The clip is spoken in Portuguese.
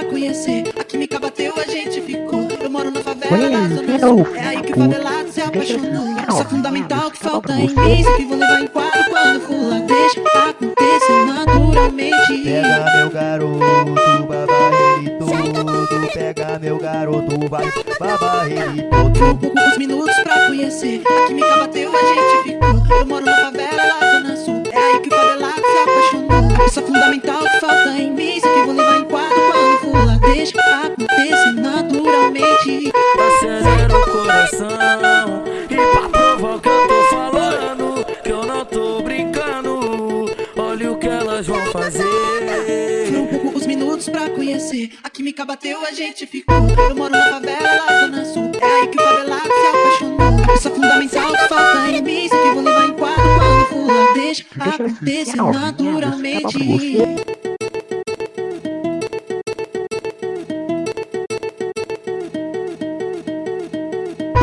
pra conhecer. A química bateu, a gente ficou. Eu moro na favela da Zona Sul. É aí que o favelado se apaixonou. Isso é fundamental que falta em mim. Isso que vou levar em quadro quando for lá. Deixa acontecer naturalmente. Pega meu garoto, baba ele todo. Pega meu garoto, vai baba ele todo. Deixa acontecer naturalmente. Acelera o coração E pra que eu tô falando Que eu não tô brincando Olha o que elas vão fazer Foram poucos minutos pra conhecer. A química bateu, a gente ficou. Eu moro na favela Zona Sul. É aí que o favelado se apaixonou. Isso é fundamental que falta em mim. Isso que vou levar em quadro quando for lá. Deixa acontecer naturalmente.